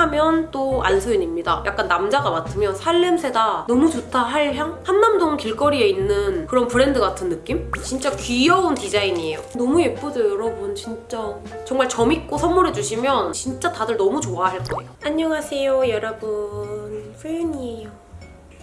선물하면 또 안소연입니다. 약간 남자가 맡으면 살냄새다 너무 좋다 할 향? 한남동 길거리에 있는 그런 브랜드 같은 느낌? 진짜 귀여운 디자인이에요. 너무 예쁘죠 여러분 진짜. 정말 저 믿고 선물해주시면 진짜 다들 너무 좋아할 거예요. 안녕하세요 여러분. 소연이에요.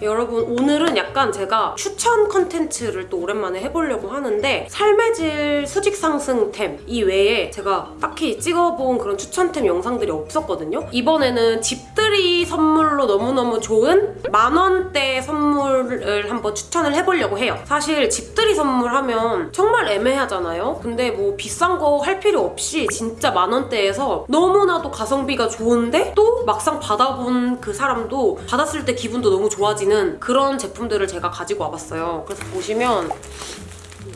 여러분 오늘은 약간 제가 추천 컨텐츠를 또 오랜만에 해보려고 하는데 삶의 질 수직 상승템 이외에 제가 딱히 찍어본 그런 추천템 영상들이 없었거든요. 이번에는 집들이 선물로 너무너무 좋은 만원대 선물을 한번 추천을 해보려고 해요. 사실 집들이 선물하면 정말 애매하잖아요. 근데 뭐 비싼 거 할 필요 없이 진짜 만원대에서 너무나도 가성비가 좋은데 또 막상 받아본 그 사람도 받았을 때 기분도 너무 좋아지는 그런 제품들을 제가 가지고 와봤어요. 그래서 보시면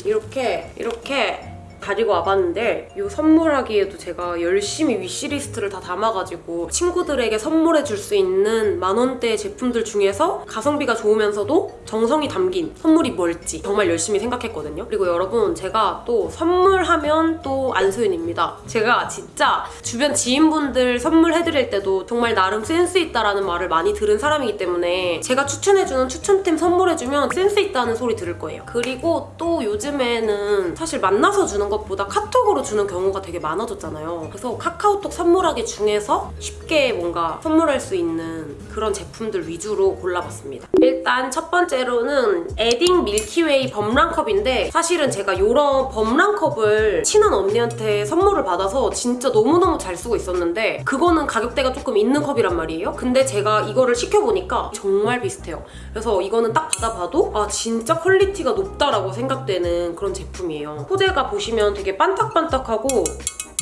이렇게 이렇게 가지고 와봤는데 이 선물하기에도 제가 열심히 위시리스트를 다 담아가지고 친구들에게 선물해 줄 수 있는 만원대 제품들 중에서 가성비가 좋으면서도 정성이 담긴 선물이 뭘지 정말 열심히 생각했거든요. 그리고 여러분 제가 또 선물하면 또 안소연입니다. 제가 진짜 주변 지인분들 선물해드릴 때도 정말 나름 센스 있다라는 말을 많이 들은 사람이기 때문에 제가 추천해주는 추천템 선물해주면 센스 있다는 소리 들을 거예요. 그리고 또 요즘에는 사실 만나서 주는 것보다 카톡으로 주는 경우가 되게 많아졌잖아요. 그래서 카카오톡 선물하기 중에서 쉽게 뭔가 선물할 수 있는 그런 제품들 위주로 골라봤습니다. 일단 첫 번째로는 에딩 밀키웨이 법랑컵인데 사실은 제가 이런 법랑컵을 친한 언니한테 선물을 받아서 진짜 너무너무 잘 쓰고 있었는데 그거는 가격대가 조금 있는 컵이란 말이에요. 근데 제가 이거를 시켜보니까 정말 비슷해요. 그래서 이거는 딱 받아봐도 아 진짜 퀄리티가 높다라고 생각되는 그런 제품이에요. 소재가 보시면 되게 반딱반딱하고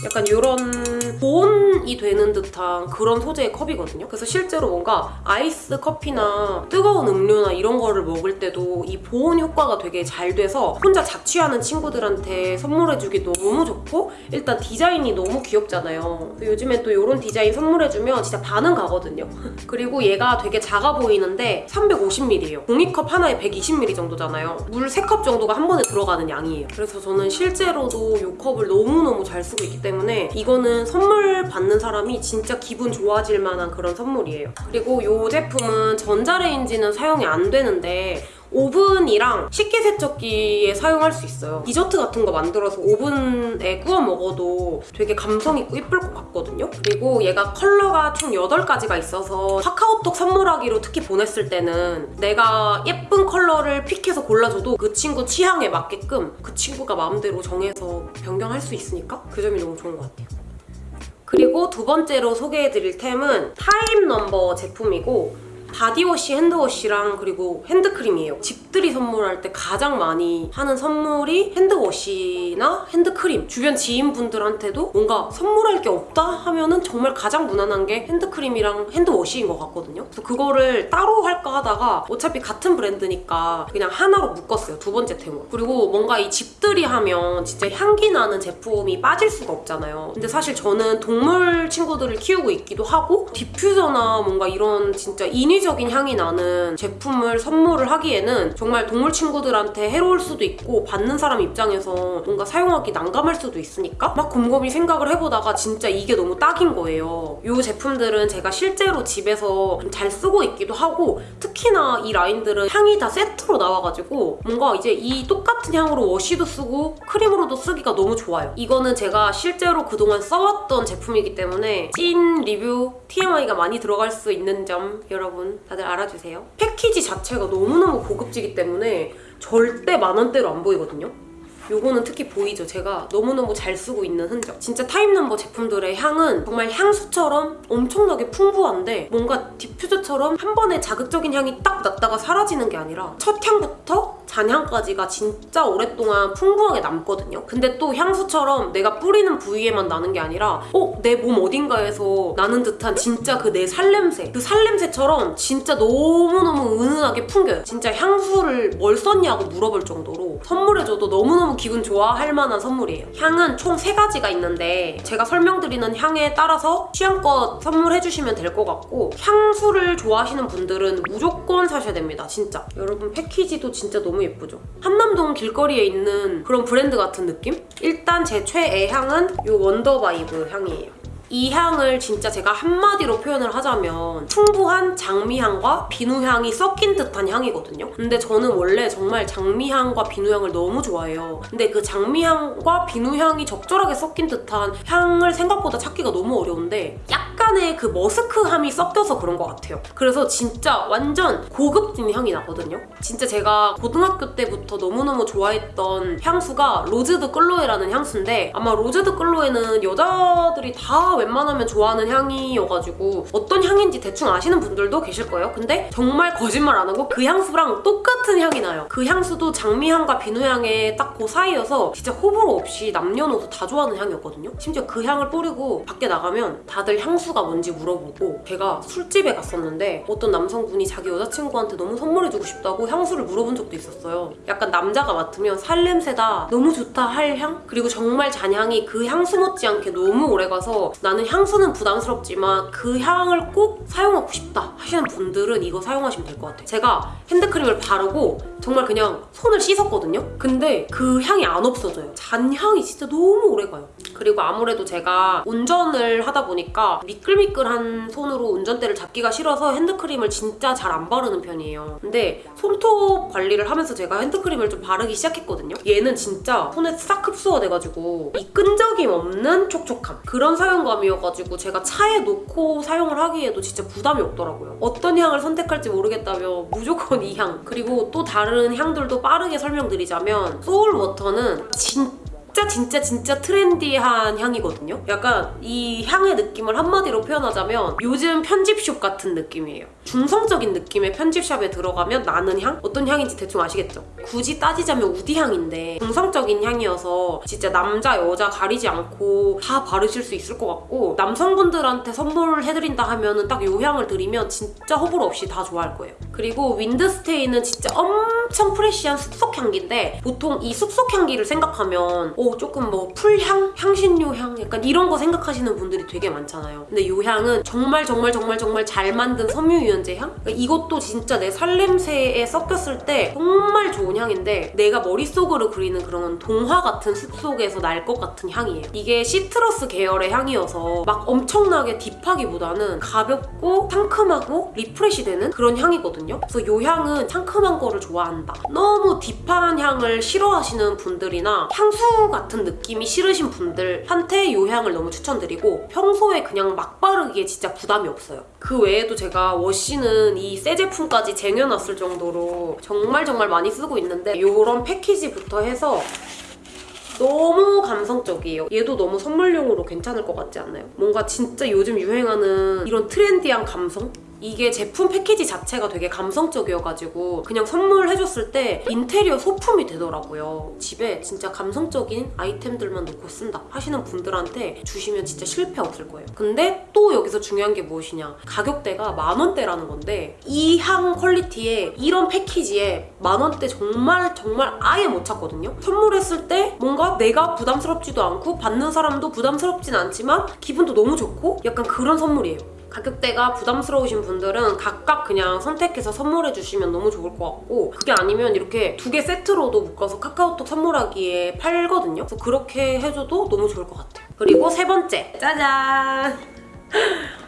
약간 이런 보온이 되는 듯한 그런 소재의 컵이거든요. 그래서 실제로 뭔가 아이스 커피나 뜨거운 음료나 이런 거를 먹을 때도 이 보온 효과가 되게 잘 돼서 혼자 자취하는 친구들한테 선물해주기 너무 좋고 일단 디자인이 너무 귀엽잖아요. 요즘에 또 이런 디자인 선물해주면 진짜 반응 가거든요. 그리고 얘가 되게 작아 보이는데 350ml예요. 종이컵 하나에 120ml 정도잖아요. 물 3컵 정도가 한 번에 들어가는 양이에요. 그래서 저는 실제로도 이 컵을 너무너무 잘 쓰고 있기 때문에 이거는 선물 받는 사람이 진짜 기분 좋아질 만한 그런 선물이에요. 그리고 이 제품은 전자레인지는 사용이 안 되는데 오븐이랑 식기세척기에 사용할 수 있어요. 디저트 같은 거 만들어서 오븐에 구워 먹어도 되게 감성 있고 이쁠 것 같거든요. 그리고 얘가 컬러가 총 8가지가 있어서 카카오톡 선물하기로 특히 보냈을 때는 내가 예쁜 컬러를 픽해서 골라줘도 그 친구 취향에 맞게끔 그 친구가 마음대로 정해서 변경할 수 있으니까 그 점이 너무 좋은 것 같아요. 그리고 두 번째로 소개해드릴 템은 타임 넘버 제품이고 바디워시, 핸드워시랑 그리고 핸드크림이에요. 집들이 선물할 때 가장 많이 하는 선물이 핸드워시나 핸드크림. 주변 지인분들한테도 뭔가 선물할 게 없다 하면은 정말 가장 무난한 게 핸드크림이랑 핸드워시인 것 같거든요. 그래서 그거를 따로 할까 하다가 어차피 같은 브랜드니까 그냥 하나로 묶었어요. 두 번째 템으로. 그리고 뭔가 이 집들이 하면 진짜 향기 나는 제품이 빠질 수가 없잖아요. 근데 사실 저는 동물 친구들을 키우고 있기도 하고 디퓨저나 뭔가 이런 진짜 인위 인위적인 향이 나는 제품을 선물을 하기에는 정말 동물 친구들한테 해로울 수도 있고 받는 사람 입장에서 뭔가 사용하기 난감할 수도 있으니까 막 곰곰이 생각을 해보다가 진짜 이게 너무 딱인 거예요. 이 제품들은 제가 실제로 집에서 잘 쓰고 있기도 하고 특히나 이 라인들은 향이 다 세트로 나와가지고 뭔가 이제 이 똑같은 향으로 워시도 쓰고 크림으로도 쓰기가 너무 좋아요. 이거는 제가 실제로 그동안 써왔던 제품이기 때문에 찐 리뷰 TMI가 많이 들어갈 수 있는 점 여러분 다들 알아주세요. 패키지 자체가 너무너무 고급지기 때문에 절대 만원대로 안 보이거든요. 요거는 특히 보이죠? 제가 너무너무 잘 쓰고 있는 흔적. 진짜 타임넘버 제품들의 향은 정말 향수처럼 엄청나게 풍부한데 뭔가 디퓨저처럼 한 번에 자극적인 향이 딱 났다가 사라지는 게 아니라 첫 향부터 잔향까지가 진짜 오랫동안 풍부하게 남거든요. 근데 또 향수처럼 내가 뿌리는 부위에만 나는 게 아니라 어? 내 몸 어딘가에서 나는 듯한 진짜 그 내 살냄새 그 살냄새처럼 진짜 너무너무 은은하게 풍겨요. 진짜 향수를 뭘 썼냐고 물어볼 정도로 선물해줘도 너무너무 기분 좋아할 만한 선물이에요. 향은 총 세가지가 있는데 제가 설명드리는 향에 따라서 취향껏 선물해주시면 될 것 같고 향수를 좋아하시는 분들은 무조건 사셔야 됩니다. 진짜. 여러분 패키지도 진짜 너무 예쁘죠? 한남동 길거리에 있는 그런 브랜드 같은 느낌? 일단 제 최애 향은 이 원더바이브 향이에요. 이 향을 진짜 제가 한마디로 표현을 하자면 풍부한 장미향과 비누향이 섞인 듯한 향이거든요. 근데 저는 원래 정말 장미향과 비누향을 너무 좋아해요. 근데 그 장미향과 비누향이 적절하게 섞인 듯한 향을 생각보다 찾기가 너무 어려운데 약간의 그 머스크함이 섞여서 그런 것 같아요. 그래서 진짜 완전 고급진 향이 나거든요. 진짜 제가 고등학교 때부터 너무너무 좋아했던 향수가 로즈드 끌로에라는 향수인데 아마 로즈드 끌로에는 여자들이 다 웬만하면 좋아하는 향이어가지고 어떤 향인지 대충 아시는 분들도 계실 거예요. 근데 정말 거짓말 안 하고 그 향수랑 똑같은 향이 나요. 그 향수도 장미향과 비누향의 딱 그 사이여서 진짜 호불호 없이 남녀노소 다 좋아하는 향이었거든요. 심지어 그 향을 뿌리고 밖에 나가면 다들 향수가 뭔지 물어보고 제가 술집에 갔었는데 어떤 남성분이 자기 여자친구한테 너무 선물해주고 싶다고 향수를 물어본 적도 있었어요. 약간 남자가 맡으면 살냄새다 너무 좋다 할 향? 그리고 정말 잔향이 그 향수 못지않게 너무 오래가서 나는 향수는 부담스럽지만 그 향을 꼭 사용하고 싶다 하시는 분들은 이거 사용하시면 될 것 같아요. 제가 핸드크림을 바르고 정말 그냥 손을 씻었거든요? 근데 그 향이 안 없어져요. 잔향이 진짜 너무 오래가요. 그리고 아무래도 제가 운전을 하다 보니까 미끌미끌한 손으로 운전대를 잡기가 싫어서 핸드크림을 진짜 잘 안 바르는 편이에요. 근데 손톱 관리를 하면서 제가 핸드크림을 좀 바르기 시작했거든요. 얘는 진짜 손에 싹 흡수가 돼가지고 이 끈적임 없는 촉촉함 그런 사용감이 어가지고 제가 차에 놓고 사용을 하기에도 진짜 부담이 없더라고요. 어떤 향을 선택할지 모르겠다며 무조건 이 향. 그리고 또 다른 향들도 빠르게 설명드리자면 소울워터는 진짜 진짜 진짜 진짜 trendy한 향이거든요. 약간 이 향의 느낌을 한마디로 표현하자면 요즘 편집숍 같은 느낌이에요. 중성적인 느낌의 편집샵에 들어가면 나는 향? 어떤 향인지 대충 아시겠죠? 굳이 따지자면 woody 향인데 중성적인 향이어서 진짜 남자 여자 가리지 않고 다 바르실 수 있을 것 같고 남성분들한테 선물해드린다 하면은 딱 이 향을 드리면 진짜 호불호 없이 다 좋아할 거예요. 그리고 윈드스테이는 진짜 엄청 fresh한 숲속 향기인데 보통 이 숲속 향기를 생각하면 오 조금 뭐 풀향, 향신료 향 약간 이런 거 생각하시는 분들이 되게 많잖아요. 근데 이 향은 정말 정말 정말 정말 잘 만든 섬유유연제 향? 그러니까 이것도 진짜 내 살냄새에 섞였을 때 정말 좋은 향인데 내가 머릿속으로 그리는 그런 동화 같은 숲속에서 날 것 같은 향이에요. 이게 citrus 계열의 향이어서 막 엄청나게 deep하기보다는 가볍고 상큼하고 refresh 되는 그런 향이거든요. 그래서 이 향은 상큼한 거를 좋아한다. 너무 deep한 향을 싫어하시는 분들이나 향수 같은 느낌이 싫으신 분들한테 이 향을 너무 추천드리고 평소에 그냥 막 바르기에 진짜 부담이 없어요. 그 외에도 제가 wash는 이 새 제품까지 쟁여놨을 정도로 정말 정말 많이 쓰고 있는데 이런 패키지부터 해서 너무 감성적이에요. 얘도 너무 선물용으로 괜찮을 것 같지 않나요? 뭔가 진짜 요즘 유행하는 이런 trendy한 감성? 이게 제품 패키지 자체가 되게 감성적이어가지고 그냥 선물해줬을 때 인테리어 소품이 되더라고요. 집에 진짜 감성적인 아이템들만 놓고 쓴다 하시는 분들한테 주시면 진짜 실패 없을 거예요. 근데 또 여기서 중요한 게 무엇이냐 가격대가 만 원대라는 건데 이 향 퀄리티에 이런 패키지에 만 원대 정말 정말 아예 못 찾거든요. 선물했을 때 뭔가 내가 부담스럽지도 않고 받는 사람도 부담스럽진 않지만 기분도 너무 좋고 약간 그런 선물이에요. 가격대가 부담스러우신 분들은 각각 그냥 선택해서 선물해 주시면 너무 좋을 것 같고 그게 아니면 이렇게 두 개 세트로도 묶어서 카카오톡 선물하기에 팔거든요. 그래서 그렇게 해줘도 너무 좋을 것 같아요. 그리고 세 번째 짜잔!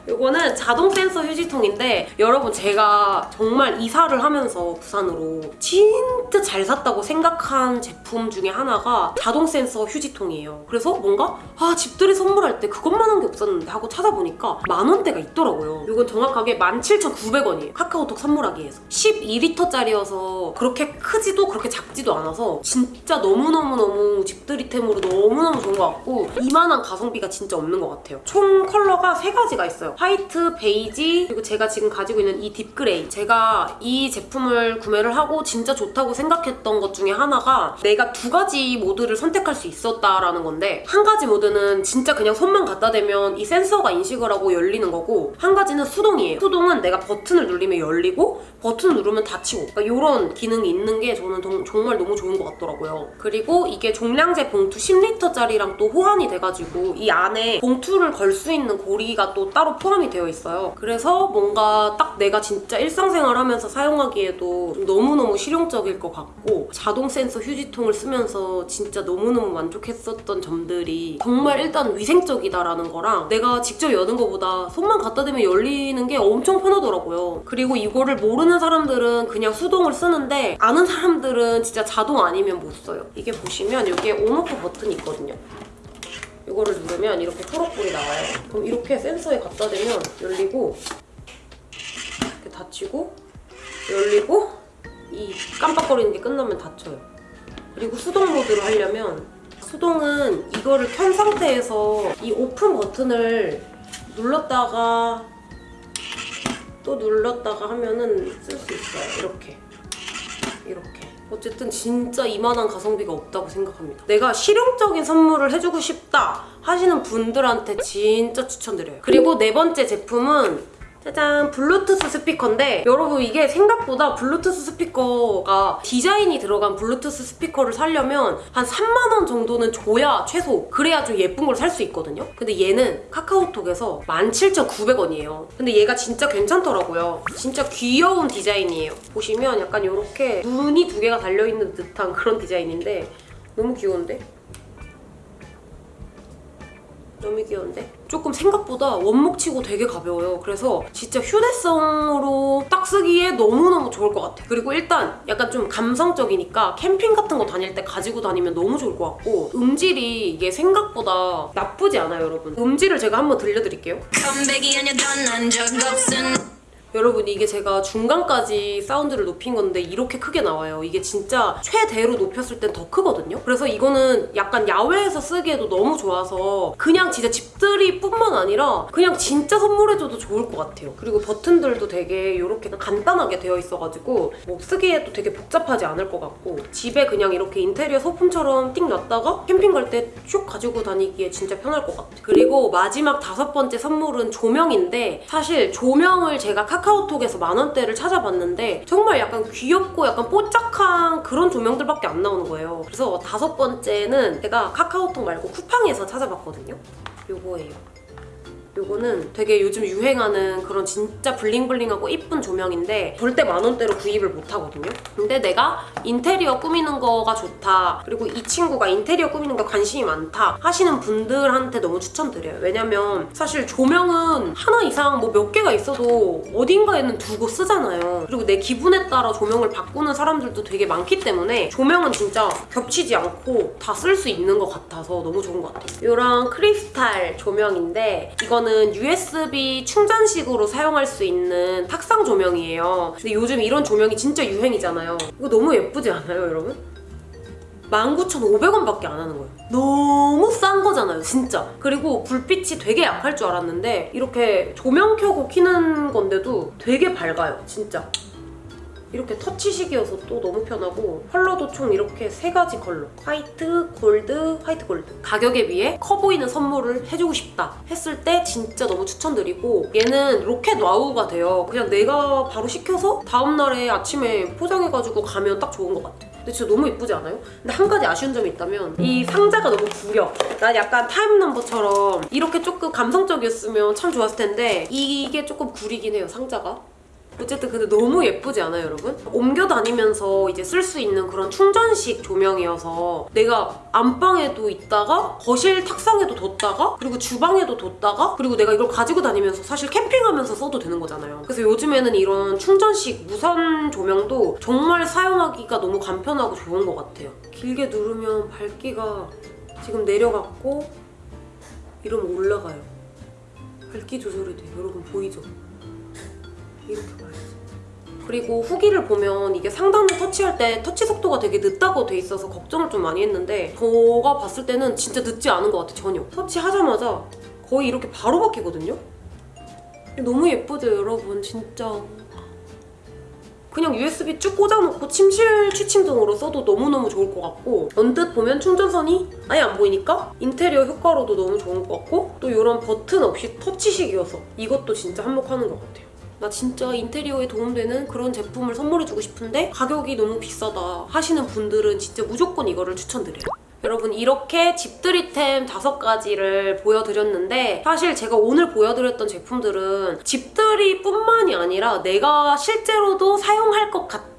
이거는 자동 센서 휴지통인데 여러분 제가 정말 이사를 하면서 부산으로 진짜 잘 샀다고 생각한 제품 중에 하나가 자동 센서 휴지통이에요. 그래서 뭔가 아 집들이 선물할 때 그것만한 게 없었는데 하고 찾아보니까 만 원대가 있더라고요. 이건 정확하게 17,900원이에요. 카카오톡 선물하기에서 12리터짜리여서 그렇게 크지도 그렇게 작지도 않아서 진짜 너무너무너무 집들이템으로 너무너무 좋은 것 같고 이만한 가성비가 진짜 없는 것 같아요. 총 컬러가 세 가지가 있어요. 화이트, 베이지, 그리고 제가 지금 가지고 있는 이 deep gray. 제가 이 제품을 구매를 하고 진짜 좋다고 생각했던 것 중에 하나가 내가 두 가지 모드를 선택할 수 있었다라는 건데 한 가지 모드는 진짜 그냥 손만 갖다 대면 이 센서가 인식을 하고 열리는 거고 한 가지는 수동이에요. 수동은 내가 버튼을 누르면 열리고 버튼 누르면 닫히고 그러니까 이런 기능이 있는 게 저는 동- 정말 너무 좋은 것 같더라고요. 그리고 이게 종량제 봉투 10리터짜리랑 또 호환이 돼가지고 이 안에 봉투를 걸 수 있는 고리가 또 따로 포함이 되어 있어요. 그래서 뭔가 딱 내가 진짜 일상생활 하면서 사용하기에도 좀 너무너무 실용적일 것 같고 자동 센서 휴지통을 쓰면서 진짜 너무너무 만족했었던 점들이 정말 일단 위생적이다라는 거랑 내가 직접 여는 것보다 손만 갖다 대면 열리는 게 엄청 편하더라고요. 그리고 이거를 모르는 사람들은 그냥 수동을 쓰는데 아는 사람들은 진짜 자동 아니면 못 써요. 이게 보시면 여기에 온오프 버튼이 있거든요. 이거를 누르면 이렇게 초록불이 나와요. 그럼 이렇게 센서에 갖다 대면 열리고 이렇게 닫히고 열리고 이 깜빡거리는 게 끝나면 닫혀요. 그리고 수동 모드로 하려면 수동은 이거를 켠 상태에서 이 오픈 버튼을 눌렀다가 또 눌렀다가 하면은 쓸 수 있어요. 이렇게. 이렇게. 어쨌든 진짜 이만한 가성비가 없다고 생각합니다. 내가 실용적인 선물을 해주고 싶다 하시는 분들한테 진짜 추천드려요. 그리고 네 번째 제품은 짜잔 블루투스 스피커인데 여러분 이게 생각보다 블루투스 스피커가 디자인이 들어간 블루투스 스피커를 사려면 한 3만 원 정도는 줘야 최소 그래야 좀 예쁜 걸 살 수 있거든요 근데 얘는 카카오톡에서 17,900원이에요 근데 얘가 진짜 괜찮더라고요 진짜 귀여운 디자인이에요 보시면 약간 이렇게 눈이 두 개가 달려있는 듯한 그런 디자인인데 너무 귀여운데? 너무 귀여운데? 조금 생각보다 원목치고 되게 가벼워요. 그래서 진짜 휴대성으로 딱 쓰기에 너무너무 좋을 것 같아. 그리고 일단 약간 좀 감성적이니까 캠핑 같은 거 다닐 때 가지고 다니면 너무 좋을 것 같고 음질이 이게 생각보다 나쁘지 않아요, 여러분. 음질을 제가 한번 들려드릴게요. 여러분 이게 제가 중간까지 사운드를 높인 건데 이렇게 크게 나와요. 이게 진짜 최대로 높였을 땐 더 크거든요. 그래서 이거는 약간 야외에서 쓰기에도 너무 좋아서 그냥 진짜 집들이 뿐만 아니라 그냥 진짜 선물해줘도 좋을 것 같아요. 그리고 버튼들도 되게 이렇게 간단하게 되어 있어가지고 뭐 쓰기에도 되게 복잡하지 않을 것 같고 집에 그냥 이렇게 인테리어 소품처럼 띵 놨다가 캠핑 갈 때 쭉 가지고 다니기에 진짜 편할 것 같아요. 그리고 마지막 다섯 번째 선물은 조명인데 사실 조명을 제가 카 카오톡에서 만 원대를 찾아봤는데 정말 약간 귀엽고 약간 뽀짝한 그런 조명들밖에 안 나오는 거예요. 그래서 다섯 번째는 제가 카카오톡 말고 쿠팡에서 찾아봤거든요. 요거예요. 요거는 되게 요즘 유행하는 그런 진짜 블링블링하고 이쁜 조명인데 절대 만 원대로 구입을 못 하거든요. 근데 내가 인테리어 꾸미는 거가 좋다. 그리고 이 친구가 인테리어 꾸미는 거 관심이 많다 하시는 분들한테 너무 추천드려요. 왜냐면 사실 조명은 하나 이상 뭐 몇 개가 있어도 어딘가에는 두고 쓰잖아요. 그리고 내 기분에 따라 조명을 바꾸는 사람들도 되게 많기 때문에 조명은 진짜 겹치지 않고 다 쓸 수 있는 것 같아서 너무 좋은 것 같아요. 이런 크리스탈 조명인데 이 거는 USB 충전식으로 사용할 수 있는 탁상 조명이에요. 근데 요즘 이런 조명이 진짜 유행이잖아요. 이거 너무 예쁘지 않아요, 여러분? 19,500원밖에 안 하는 거예요. 너무 싼 거잖아요, 진짜. 그리고 불빛이 되게 약할 줄 알았는데 이렇게 조명 켜고 키는 건데도 되게 밝아요, 진짜. 이렇게 터치식이어서 또 너무 편하고 컬러도 총 이렇게 세 가지 컬러. 화이트, 골드, 화이트 골드. 가격에 비해 커 보이는 선물을 해주고 싶다 했을 때 진짜 너무 추천드리고 얘는 로켓 와우가 돼요. 그냥 내가 바로 시켜서 다음날에 아침에 포장해가지고 가면 딱 좋은 것 같아. 근데 진짜 너무 예쁘지 않아요? 근데 한 가지 아쉬운 점이 있다면 이 상자가 너무 구려. 난 약간 타임 넘버처럼 이렇게 조금 감성적이었으면 참 좋았을 텐데 이게 조금 구리긴 해요 상자가 어쨌든 근데 너무 예쁘지 않아요, 여러분? 옮겨 다니면서 이제 쓸 수 있는 그런 충전식 조명이어서 내가 안방에도 있다가 거실 탁상에도 뒀다가 그리고 주방에도 뒀다가 그리고 내가 이걸 가지고 다니면서 사실 캠핑하면서 써도 되는 거잖아요. 그래서 요즘에는 이런 충전식 무선 조명도 정말 사용하기가 너무 간편하고 좋은 것 같아요. 길게 누르면 밝기가 지금 내려갔고 이러면 올라가요. 밝기 조절이 돼요. 여러분 보이죠? 이렇게. 그리고 후기를 보면 이게 상단을 터치할 때 터치 속도가 되게 늦다고 돼 있어서 걱정을 좀 많이 했는데 저가 봤을 때는 진짜 늦지 않은 것 같아 전혀. 터치하자마자 거의 이렇게 바로 바뀌거든요? 너무 예쁘죠 여러분 진짜. 그냥 USB 쭉 꽂아놓고 침실 취침등으로 써도 너무너무 좋을 것 같고 언뜻 보면 충전선이 아예 안 보이니까 인테리어 효과로도 너무 좋은 것 같고 또 이런 버튼 없이 터치식이어서 이것도 진짜 한몫하는 것 같아요. 나 진짜 인테리어에 도움되는 그런 제품을 선물해주고 싶은데 가격이 너무 비싸다 하시는 분들은 진짜 무조건 이거를 추천드려요. 여러분 이렇게 집들이템 다섯 가지를 보여드렸는데 사실 제가 오늘 보여드렸던 제품들은 집들이뿐만이 아니라 내가 실제로도 사용할 것 같은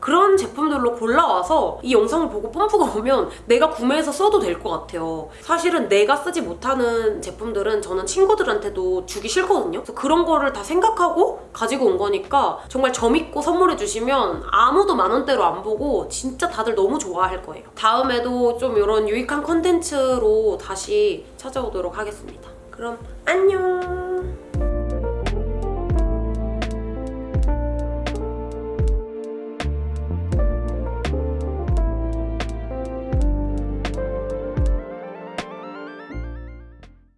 그런 제품들로 골라와서 이 영상을 보고 펌프가 오면 내가 구매해서 써도 될 것 같아요. 사실은 내가 쓰지 못하는 제품들은 저는 친구들한테도 주기 싫거든요. 그래서 그런 거를 다 생각하고 가지고 온 거니까 정말 재밌고 선물해 주시면 아무도 만 원대로 안 보고 진짜 다들 너무 좋아할 거예요. 다음에도 좀 이런 유익한 컨텐츠로 다시 찾아오도록 하겠습니다. 그럼 안녕!